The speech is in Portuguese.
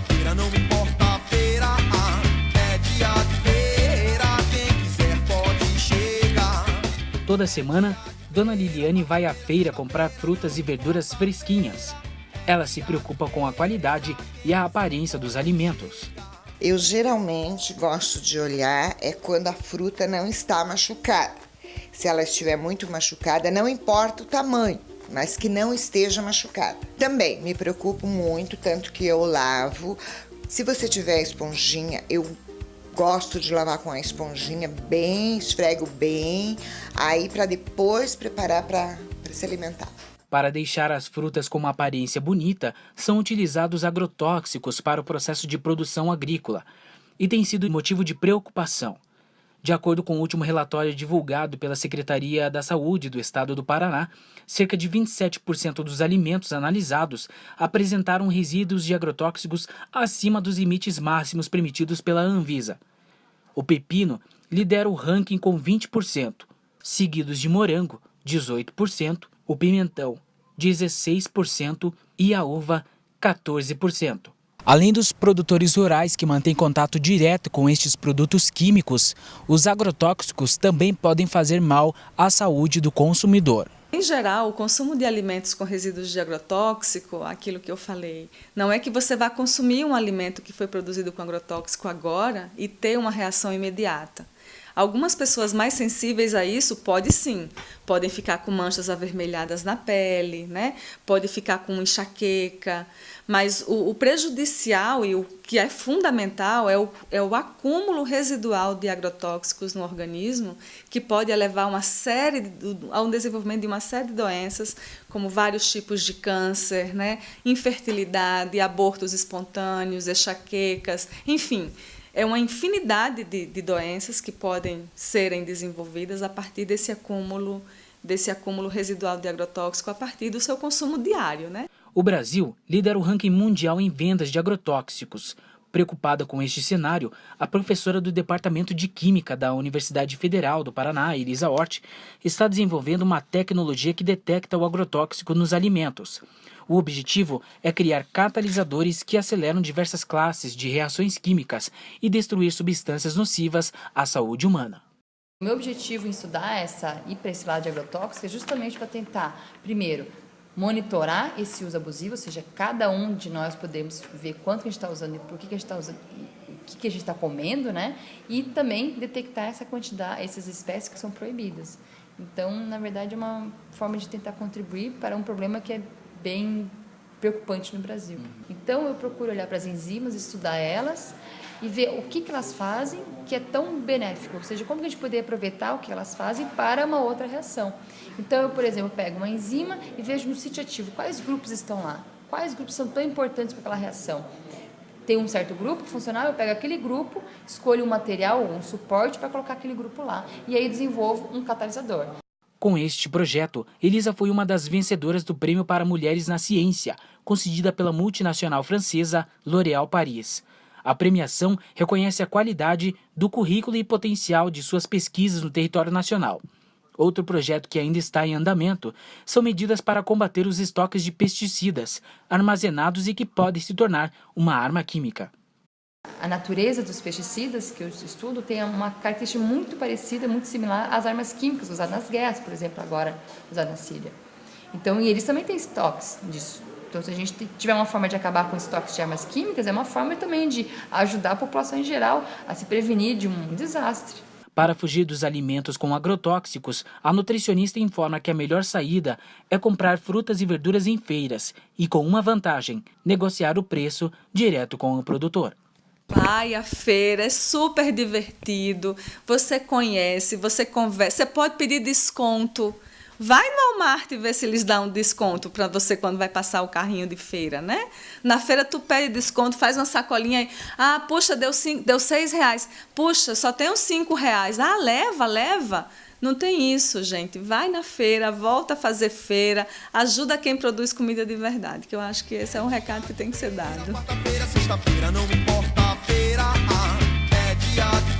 sexta-feira, não importa a feira. É dia de feira, quem quiser pode chegar. Toda semana, Dona Liliane vai à feira comprar frutas e verduras fresquinhas. Ela se preocupa com a qualidade e a aparência dos alimentos. Eu geralmente gosto de olhar é quando a fruta não está machucada. Se ela estiver muito machucada, não importa o tamanho, mas que não esteja machucada. Também me preocupo muito, tanto que eu lavo. Se você tiver esponjinha, eu gosto de lavar com a esponjinha bem, esfrego bem, aí para depois preparar para se alimentar. Para deixar as frutas com uma aparência bonita, são utilizados agrotóxicos para o processo de produção agrícola e tem sido motivo de preocupação. De acordo com o último relatório divulgado pela Secretaria da Saúde do Estado do Paraná, cerca de 27% dos alimentos analisados apresentaram resíduos de agrotóxicos acima dos limites máximos permitidos pela Anvisa. O pepino lidera o ranking com 20%, seguidos de morango, 18%, o pimentão 16% e a uva 14%. Além dos produtores rurais que mantêm contato direto com estes produtos químicos, os agrotóxicos também podem fazer mal à saúde do consumidor. Em geral, o consumo de alimentos com resíduos de agrotóxico, aquilo que eu falei, não é que você vá consumir um alimento que foi produzido com agrotóxico agora e ter uma reação imediata. Algumas pessoas mais sensíveis a isso pode sim, podem ficar com manchas avermelhadas na pele, né? pode ficar com enxaqueca, mas o, o, prejudicial e o que é fundamental é o, é o acúmulo residual de agrotóxicos no organismo, que pode levar uma série, ao desenvolvimento de uma série de doenças, como vários tipos de câncer, né? infertilidade, abortos espontâneos, enxaquecas, enfim é uma infinidade de, de doenças que podem serem desenvolvidas a partir desse acúmulo, desse acúmulo residual de agrotóxico a partir do seu consumo diário. Né? O Brasil lidera o ranking mundial em vendas de agrotóxicos. Preocupada com este cenário, a professora do Departamento de Química da Universidade Federal do Paraná, Elisa Hort, está desenvolvendo uma tecnologia que detecta o agrotóxico nos alimentos. O objetivo é criar catalisadores que aceleram diversas classes de reações químicas e destruir substâncias nocivas à saúde humana. O meu objetivo em estudar essa ir para esse lado de agrotóxico é justamente para tentar, primeiro, monitorar esse uso abusivo, ou seja, cada um de nós podemos ver quanto a gente está usando e por que, que a gente está usando, o que, que a gente está comendo, né? E também detectar essa quantidade, essas espécies que são proibidas. Então, na verdade, é uma forma de tentar contribuir para um problema que é bem preocupante no Brasil. Uhum. Então eu procuro olhar para as enzimas, estudar elas e ver o que, que elas fazem que é tão benéfico, ou seja, como que a gente poderia aproveitar o que elas fazem para uma outra reação. Então eu, por exemplo, pego uma enzima e vejo no sítio ativo quais grupos estão lá, quais grupos são tão importantes para aquela reação. Tem um certo grupo funcional, eu pego aquele grupo, escolho um material, um suporte para colocar aquele grupo lá e aí desenvolvo um catalisador. Com este projeto, Elisa foi uma das vencedoras do Prêmio para Mulheres na Ciência, concedida pela multinacional francesa L'Oréal Paris. A premiação reconhece a qualidade do currículo e potencial de suas pesquisas no território nacional. Outro projeto que ainda está em andamento são medidas para combater os estoques de pesticidas armazenados e que podem se tornar uma arma química. A natureza dos pesticidas que eu estudo tem uma característica muito parecida, muito similar às armas químicas usadas nas guerras, por exemplo, agora usadas na Síria. Então, e eles também têm estoques disso. Então, se a gente tiver uma forma de acabar com estoques de armas químicas, é uma forma também de ajudar a população em geral a se prevenir de um desastre. Para fugir dos alimentos com agrotóxicos, a nutricionista informa que a melhor saída é comprar frutas e verduras em feiras e, com uma vantagem, negociar o preço direto com o produtor. Vai à feira, é super divertido. Você conhece, você conversa, você pode pedir desconto. Vai no Walmart e vê se eles dão um desconto para você quando vai passar o carrinho de feira, né? Na feira tu pede desconto, faz uma sacolinha aí. Ah, puxa, deu, cinco, deu seis reais. Puxa, só uns cinco reais. Ah, leva, leva. Não tem isso, gente. Vai na feira, volta a fazer feira, ajuda quem produz comida de verdade, que eu acho que esse é um recado que tem que ser dado. Sexta-feira é dia de